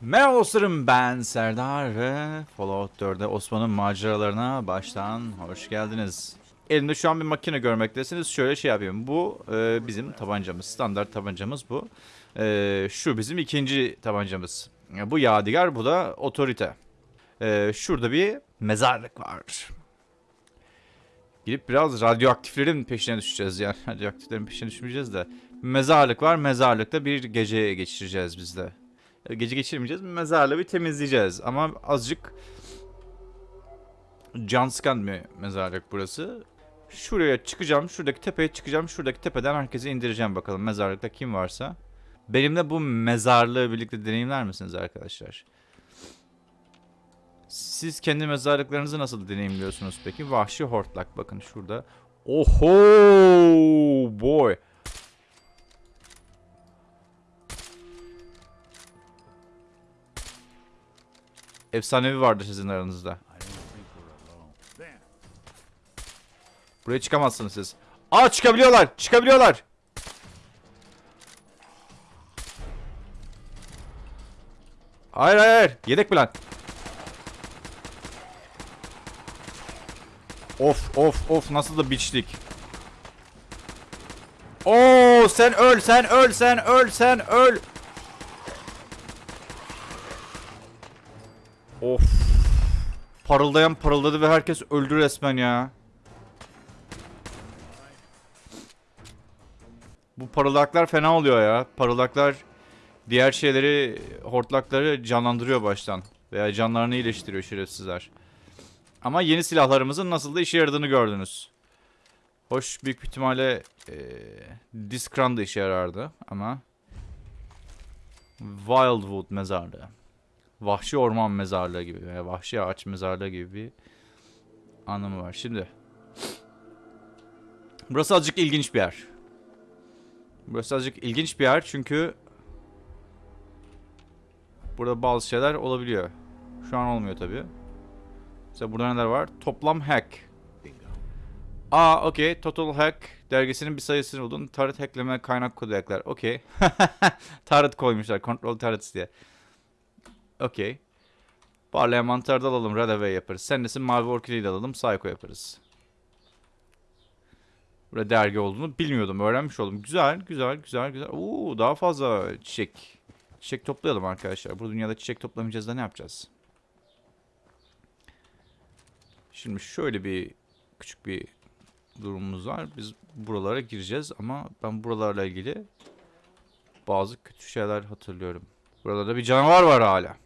Merhaba dostlarım ben Serdar ve Fallout 4'de Osman'ın maceralarına baştan hoş geldiniz. Elimde şu an bir makine görmektesiniz. Şöyle şey yapayım. Bu e, bizim tabancamız. Standart tabancamız bu. E, şu bizim ikinci tabancamız. E, bu Yadigar, bu da Otorite. E, şurada bir mezarlık var. Gidip biraz radyoaktiflerin peşine düşeceğiz yani. Radyoaktiflerin peşine düşmeyeceğiz de. Mezarlık var. Mezarlıkta bir gece geçireceğiz biz de. E, Gece geçirmeyeceğiz. Mezarlığı bir temizleyeceğiz. Ama azıcık can sıkan bir mezarlık burası. Şuraya çıkacağım. Şuradaki tepeye çıkacağım. Şuradaki tepeden herkesi indireceğim bakalım. Mezarlıkta kim varsa. Benimle bu mezarlığı birlikte deneyimler misiniz arkadaşlar? Siz kendi mezarlıklarınızı nasıl deneyimliyorsunuz peki? Vahşi hortlak bakın şurada. Oho boy. Efsanevi vardı sizin aranızda. Buraya çıkamazsınız siz. Aa çıkabiliyorlar. Çıkabiliyorlar. Hayır hayır. Yedek plan. Of of of nasıl da biçtik. Oo sen öl sen öl sen öl sen öl. Of. Parıldayan parıldadı ve herkes öldü resmen ya. Bu parıldaklar fena oluyor ya. Parıldaklar diğer şeyleri, hortlakları canlandırıyor baştan. Veya canlarını iyileştiriyor şerefsizler. Ama yeni silahlarımızın nasıl da işe yaradığını gördünüz. Hoş büyük bir ihtimalle eee Discran da işe yarardı ama Wildwood mezarlığı. Vahşi orman mezarlığı gibi veya vahşi ağaç mezarlığı gibi bir anlamı var. Şimdi burası azıcık ilginç bir yer. Burası azıcık ilginç bir yer çünkü burada bazı şeyler olabiliyor. Şu an olmuyor tabii. Mesela burada neler var? Toplam hack. Aa okey. Total Hack dergisinin bir sayısını buldun. Target hackleme kaynak kodu ekler. Okey. Target koymuşlar. Control Targets diye. Okey. Parlayan mantarda alalım. Radaway yaparız. Sen nesin? Mavi Orkideyi de alalım. Psycho yaparız. Burada dergi olduğunu bilmiyordum. Öğrenmiş oldum. Güzel, güzel, güzel, güzel. Oo, daha fazla çiçek. Çiçek toplayalım arkadaşlar. Bu dünyada çiçek toplamayacağız da ne yapacağız? Şimdi şöyle bir küçük bir durumumuz var. Biz buralara gireceğiz ama ben buralarla ilgili bazı kötü şeyler hatırlıyorum. Burada bir canavar var hala.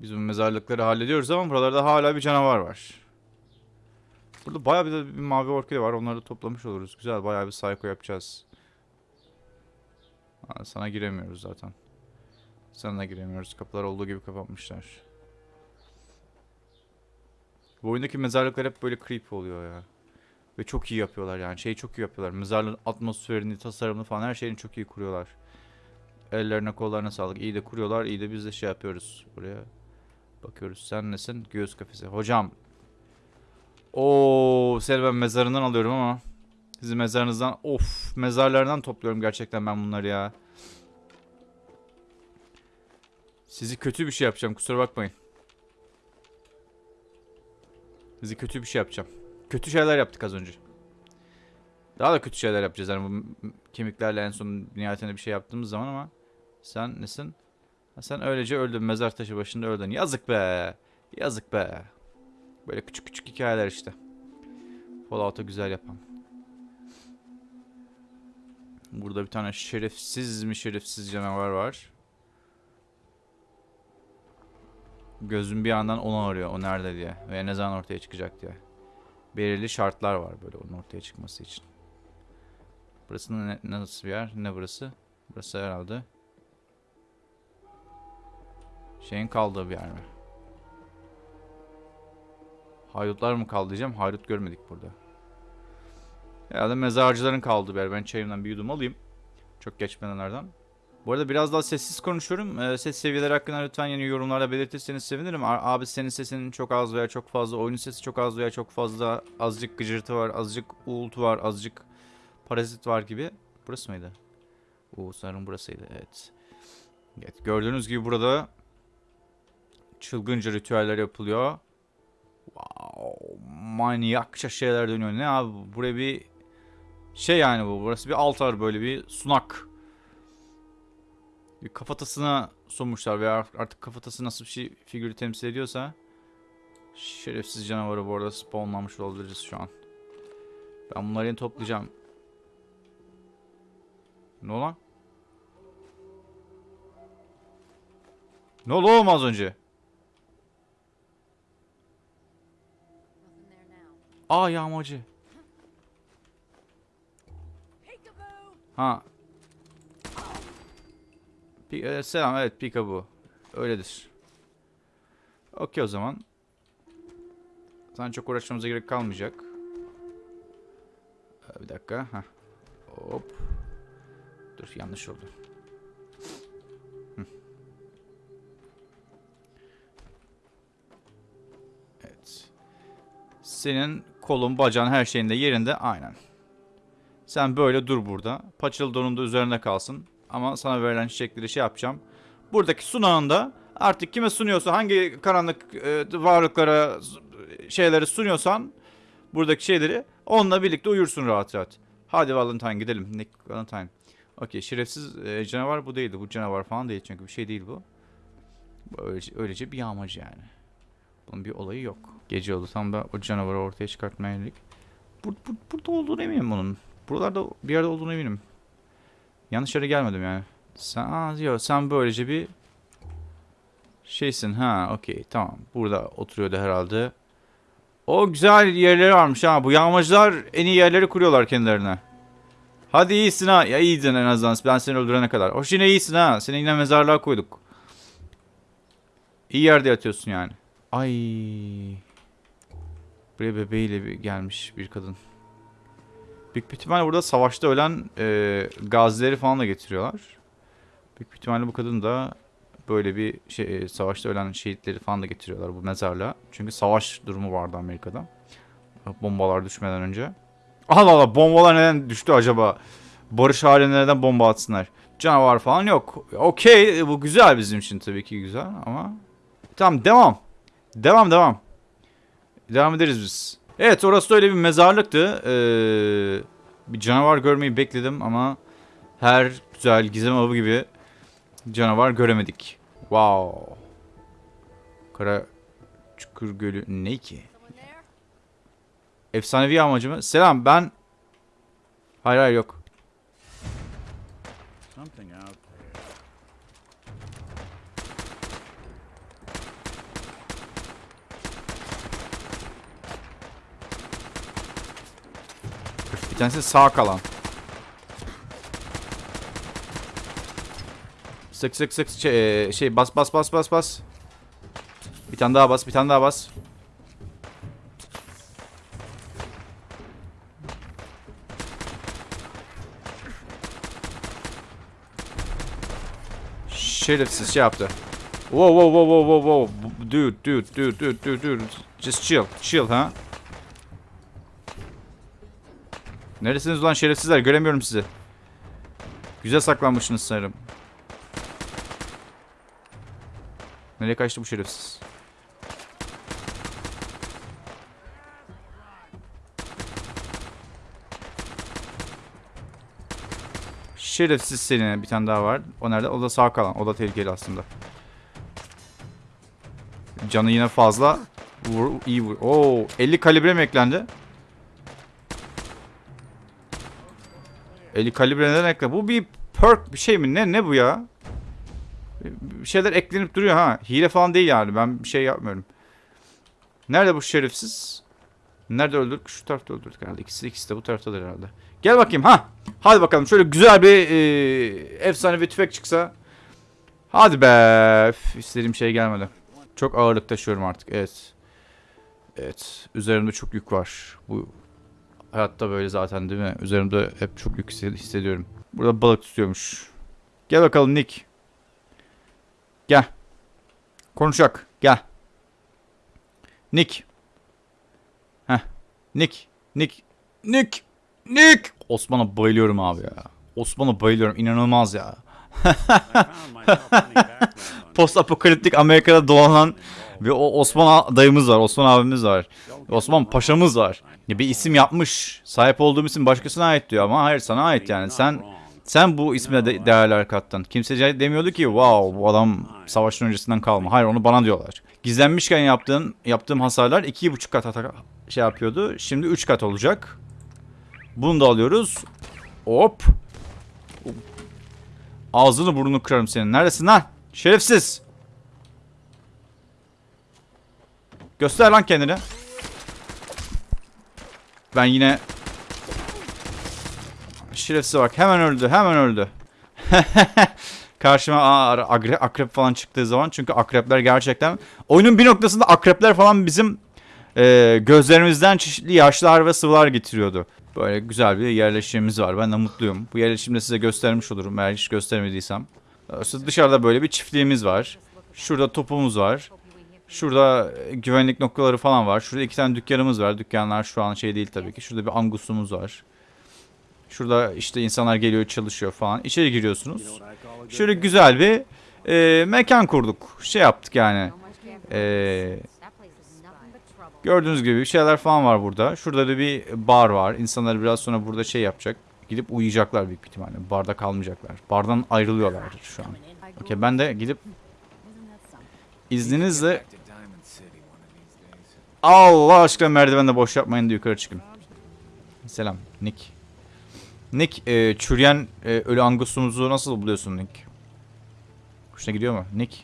Biz bu mezarlıkları hallediyoruz ama buralarda hala bir canavar var. Burada bayağı bir, bir mavi orkide var. Onları da toplamış oluruz. Güzel bayağı bir psycho yapacağız. Sana giremiyoruz zaten. Sana da giremiyoruz. Kapılar olduğu gibi kapatmışlar. Bu oyundaki mezarlıklar hep böyle creepy oluyor ya. Ve çok iyi yapıyorlar yani. Şeyi çok iyi yapıyorlar. Mezarlığın atmosferini, tasarımını falan her şeyini çok iyi kuruyorlar. Ellerine kollarına sağlık. İyi de kuruyorlar. iyi de biz de şey yapıyoruz. Buraya bakıyoruz. Sen nesin? Göğüs kafesi. Hocam. Oo, seni ben mezarından alıyorum ama. Sizi mezarınızdan. Of, mezarlardan topluyorum gerçekten ben bunları ya. Sizi kötü bir şey yapacağım. Kusura bakmayın. Sizi kötü bir şey yapacağım. Kötü şeyler yaptık az önce. Daha da kötü şeyler yapacağız. Yani bu kemiklerle en son nihayetinde bir şey yaptığımız zaman ama sen nesin? Sen öylece öldün. Mezar taşı başında öldün. Yazık be. Yazık be. Böyle küçük küçük hikayeler işte. Fallout'u güzel yapan. Burada bir tane şerefsiz mi şerefsiz canavar var. Gözüm bir yandan onu arıyor. O nerede diye. Ve ne zaman ortaya çıkacak diye. Belirli şartlar var böyle onun ortaya çıkması için. Burası ne, nasıl bir yer? Ne burası? Burası herhalde şeyin kaldığı bir yer mi? Haydutlar mı kaldı diyeceğim. Haydut görmedik burada. Herhalde mezarcıların kaldığı bir yer. Ben çayımdan bir yudum alayım. Çok geçmeden nereden. Bu arada biraz daha sessiz konuşuyorum. Ee, ses seviyeleri hakkında lütfen yeni yorumlarda belirtirseniz sevinirim. Abi senin sesinin çok az veya çok fazla, oyunun sesi çok az veya çok fazla, azıcık gıcırtı var, azıcık uğultu var, azıcık parazit var gibi. Burası mıydı? Oo sanırım burasıydı evet. Evet, gördüğünüz gibi burada çılgınca ritüeller yapılıyor. Wow, manyakça şeyler dönüyor. Ne abi bu? buraya bir şey yani bu. Burası bir altar böyle bir sunak. Bir kafatasına sunmuşlar veya artık kafatası nasıl bir şey figürü temsil ediyorsa şerefsiz canavarı bu arada spawnlanmış olabiliriz şu an. Ben bunları yine toplayacağım. Ne olan? Ne oldu oğlum az önce? Aa yağmacı. Ha. Pi- e, selam evet Pika bu. Öyledir. Okey o zaman. Sana çok uğraşmamıza gerek kalmayacak. Ee, Bir dakika. Heh. Hop. Dur yanlış oldu. Evet. Senin kolun, bacağın her şeyin de yerinde. Aynen. Sen böyle dur burada. Paçalı donun da üzerine kalsın. Ama sana verilen çiçekleri şey yapacağım. Buradaki sunağında artık kime sunuyorsa hangi karanlık e, varlıklara şeyleri sunuyorsan buradaki şeyleri onunla birlikte uyursun rahat rahat. Hadi Valentine gidelim. Nick Valentine. Okey şerefsiz e, canavar bu değildi. Bu canavar falan değil çünkü bir şey değil bu. Bu Öylece, öylece bir yağmacı yani. Bunun bir olayı yok. Gece oldu tam da o canavarı ortaya çıkartmaya yönelik. Bur, bur, burada olduğunu eminim onun. Buralarda bir yerde olduğunu eminim. Yanlış yere gelmedim yani. Sen, aa, yok, sen böylece bir şeysin ha okey tamam. Burada oturuyordu herhalde. O güzel yerleri varmış ha. Bu yağmacılar en iyi yerleri kuruyorlar kendilerine. Hadi iyisin ha. Ya iyiydin en azından ben seni öldürene kadar. Hoş yine iyisin ha. Seni yine mezarlığa koyduk. İyi yerde yatıyorsun yani. Ay. Buraya bebeğiyle bir gelmiş bir kadın. Büyük bir ihtimalle burada savaşta ölen e, gazileri falan da getiriyorlar. Büyük bir ihtimalle bu kadın da böyle bir şey e, savaşta ölen şehitleri falan da getiriyorlar bu mezarlığa. Çünkü savaş durumu vardı Amerika'da. Bombalar düşmeden önce. Allah Allah bombalar neden düştü acaba? Barış halinde neden bomba atsınlar? Canavar falan yok. Okey bu güzel bizim için tabii ki güzel ama. Tamam devam. Devam devam. Devam ederiz biz. Evet orası da öyle bir mezarlıktı. Ee, bir canavar görmeyi bekledim ama her güzel gizem avı gibi canavar göremedik. Wow. Kara Çukur Gölü ne ki? Efsanevi amacı mı? Selam ben... Hayır hayır yok. Something out there. Bir tanesi sağ kalan. Sık sık sık şey, e, şey bas bas bas bas bas. Bir tane daha bas bir tane daha bas. Şerefsiz şey yaptı. Wow wow wow wow wow wow. Dude dude dude dude dude dude. Just chill chill ha. Neresiniz ulan şerefsizler? Göremiyorum sizi. Güzel saklanmışsınız sanırım. Nereye kaçtı bu şerefsiz? Şerefsiz seni bir tane daha var. O nerede? O da sağ kalan. O da tehlikeli aslında. Canı yine fazla. Vur, iyi vur. Oo, 50 kalibre mi eklendi? 50 kalibre neden ekle? Bu bir perk bir şey mi? Ne ne bu ya? Bir şeyler eklenip duruyor ha. Hile falan değil yani. Ben bir şey yapmıyorum. Nerede bu şerefsiz? Nerede öldürdük? Şu tarafta öldürdük herhalde. İkisi, ikisi de bu taraftadır herhalde. Gel bakayım ha. Hadi bakalım şöyle güzel bir e, efsane bir tüfek çıksa. Hadi be. Üf, istediğim şey gelmedi. Çok ağırlık taşıyorum artık. Evet. Evet. Üzerimde çok yük var. Bu hayatta böyle zaten değil mi? Üzerimde hep çok yük hisse- hissediyorum. Burada balık tutuyormuş. Gel bakalım Nick. Gel. Konuşak. Gel. Nick. Heh. Nick. Nick. Nick. Nick. Osman'a bayılıyorum abi ya. Osman'a bayılıyorum. İnanılmaz ya. Post apokaliptik Amerika'da dolanan ve o Osman dayımız var, Osman abimiz var. Osman paşamız var. Bir isim yapmış. Sahip olduğum isim başkasına ait diyor ama hayır sana ait yani. Sen sen bu isme de değerler kattın. Kimse de- demiyordu ki wow bu adam savaşın öncesinden kalma. Hayır onu bana diyorlar. Gizlenmişken yaptığın yaptığım hasarlar iki buçuk kat ata- şey yapıyordu. Şimdi üç kat olacak. Bunu da alıyoruz. Hop. Ağzını burnunu kırarım senin. Neredesin lan? Şerefsiz. Göster lan kendini. Ben yine Şerefsiz bak hemen öldü hemen öldü. Karşıma aa, akrep falan çıktığı zaman çünkü akrepler gerçekten oyunun bir noktasında akrepler falan bizim e, gözlerimizden çeşitli yaşlar ve sıvılar getiriyordu. Böyle güzel bir yerleşimimiz var. Ben de mutluyum. Bu yerleşimi de size göstermiş olurum eğer hiç göstermediysem. Ee, Dışarıda böyle bir çiftliğimiz var. Şurada topumuz var. Şurada e, güvenlik noktaları falan var. Şurada iki tane dükkanımız var. Dükkanlar şu an şey değil tabii ki. Şurada bir angusumuz var. Şurada işte insanlar geliyor çalışıyor falan. İçeri giriyorsunuz. Şöyle güzel bir e, mekan kurduk. Şey yaptık yani. E, gördüğünüz gibi bir şeyler falan var burada. Şurada da bir bar var. İnsanlar biraz sonra burada şey yapacak. Gidip uyuyacaklar büyük ihtimalle. Barda kalmayacaklar. Bardan ayrılıyorlar şu an. Okey ben de gidip izninizle Allah aşkına merdivende boş yapmayın da yukarı çıkın. Selam Nick. Nick e, çürüyen e, ölü angusumuzu nasıl buluyorsun Nick? Hoşuna gidiyor mu? Nick.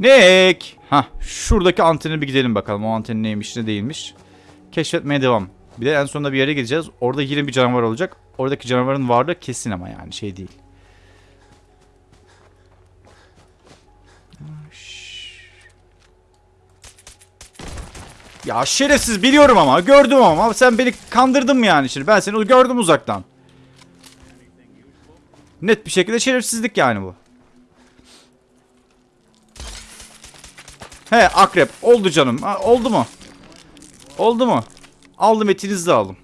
Nick! Ha, şuradaki antene bir gidelim bakalım. O anten neymiş ne değilmiş. Keşfetmeye devam. Bir de en sonunda bir yere gideceğiz. Orada yine bir canavar olacak. Oradaki canavarın varlığı kesin ama yani şey değil. Ya şerefsiz biliyorum ama gördüm ama sen beni kandırdın mı yani şimdi ben seni gördüm uzaktan. Net bir şekilde şerefsizlik yani bu. He akrep oldu canım ha, oldu mu? Oldu mu? Aldım etinizi de aldım.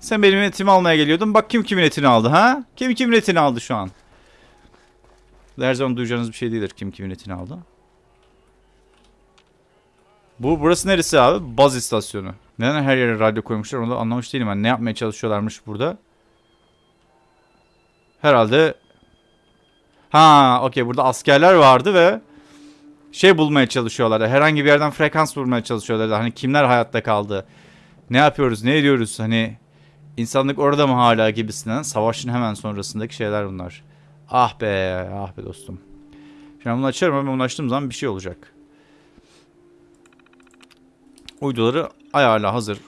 Sen benim etimi almaya geliyordun bak kim kimin etini aldı ha? Kim kimin etini aldı şu an? Her zaman duyacağınız bir şey değildir kim kimin etini aldı. Bu burası neresi abi? Baz istasyonu. Neden her yere radyo koymuşlar onu da anlamış değilim. Yani ne yapmaya çalışıyorlarmış burada? Herhalde Ha, okey burada askerler vardı ve şey bulmaya çalışıyorlar. Herhangi bir yerden frekans bulmaya çalışıyorlar. Hani kimler hayatta kaldı? Ne yapıyoruz? Ne ediyoruz? Hani insanlık orada mı hala gibisinden savaşın hemen sonrasındaki şeyler bunlar. Ah be, ah be dostum. Şimdi bunu açarım ama bunu açtığım zaman bir şey olacak. Uyduları ayarla hazır.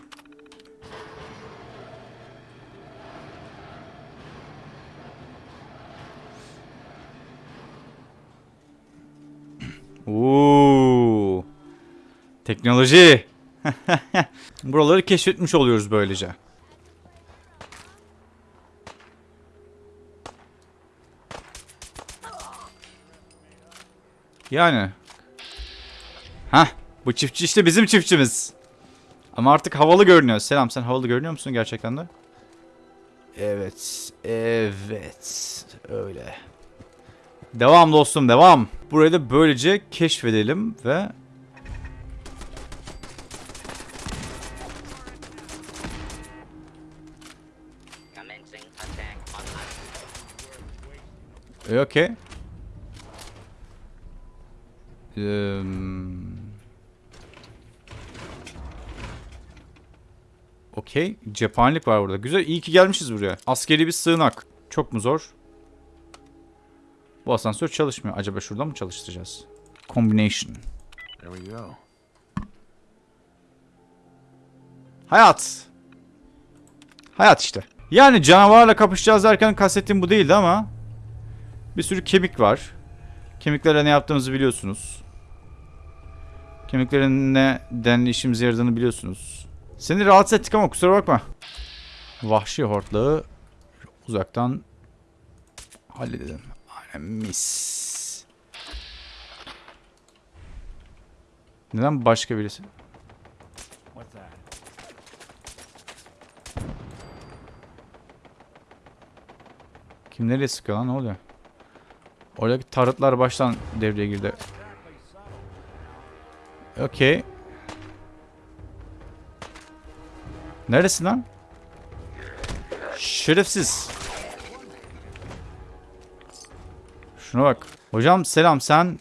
Oo. Teknoloji. Buraları keşfetmiş oluyoruz böylece. Yani. Hah. Bu çiftçi işte bizim çiftçimiz. Ama artık havalı görünüyor. Selam sen havalı görünüyor musun gerçekten de? Evet. Evet. Öyle. Devam dostum devam. Burayı da böylece keşfedelim ve Commencing attack online. E, okey. Eee, Okey. Cephanelik var burada. Güzel. İyi ki gelmişiz buraya. Askeri bir sığınak. Çok mu zor? Bu asansör çalışmıyor. Acaba şuradan mı çalıştıracağız? Combination. There we go. Hayat. Hayat işte. Yani canavarla kapışacağız derken kastettiğim bu değildi ama bir sürü kemik var. Kemiklerle ne yaptığımızı biliyorsunuz. Kemiklerin ne denli işimize yaradığını biliyorsunuz. Seni rahatsız ettik ama kusura bakma. Vahşi hortlağı uzaktan halledelim. Aynen mis. Neden başka birisi? Kim nereye sıkıyor lan ne oluyor? Oradaki tarıtlar baştan devreye girdi. Okey. Neresin lan? Şerefsiz. Şuna bak. Hocam selam sen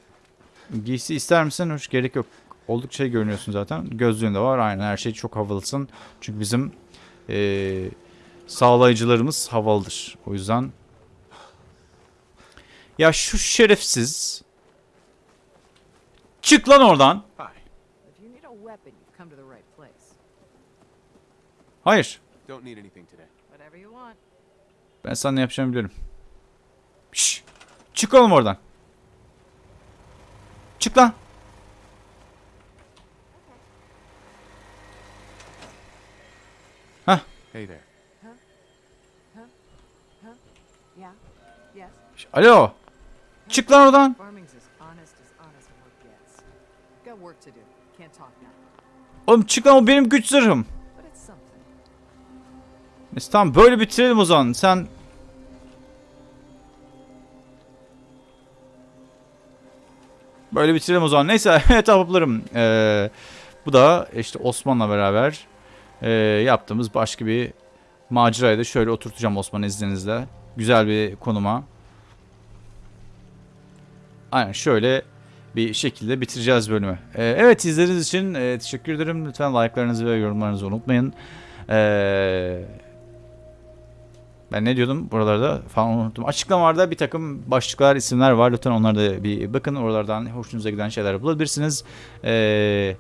giysi ister misin? Hiç gerek yok. Oldukça iyi görünüyorsun zaten. Gözlüğün de var. Aynen her şey çok havalısın. Çünkü bizim eee sağlayıcılarımız havalıdır. O yüzden ya şu şerefsiz çık lan oradan. Hayır. Don't need anything today. Whatever you want. Ben sana ne yapacağımı biliyorum. Şş, çık oğlum oradan. Çık lan. Hey there. Yeah? Yes? Şş, Alo. Çık lan oradan. Oğlum çık lan o benim güç zırhım. Neyse tamam böyle bitirelim o zaman. Sen Böyle bitirelim o zaman. Neyse evet. Ee, bu da işte Osman'la beraber ee, yaptığımız başka bir macerayı da şöyle oturtacağım Osman izninizle. Güzel bir konuma. Aynen şöyle bir şekilde bitireceğiz bölümü. Ee, evet izlediğiniz için ee, teşekkür ederim. Lütfen like'larınızı ve yorumlarınızı unutmayın. Ee, ben ne diyordum buralarda falan unuttum. Açıklamalarda bir takım başlıklar, isimler var. Lütfen onlara da bir bakın. Oralardan hoşunuza giden şeyler bulabilirsiniz. Ee,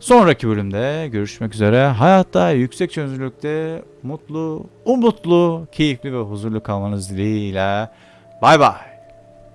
sonraki bölümde görüşmek üzere. Hayatta yüksek çözünürlükte mutlu, umutlu, keyifli ve huzurlu kalmanız dileğiyle. Bay bay.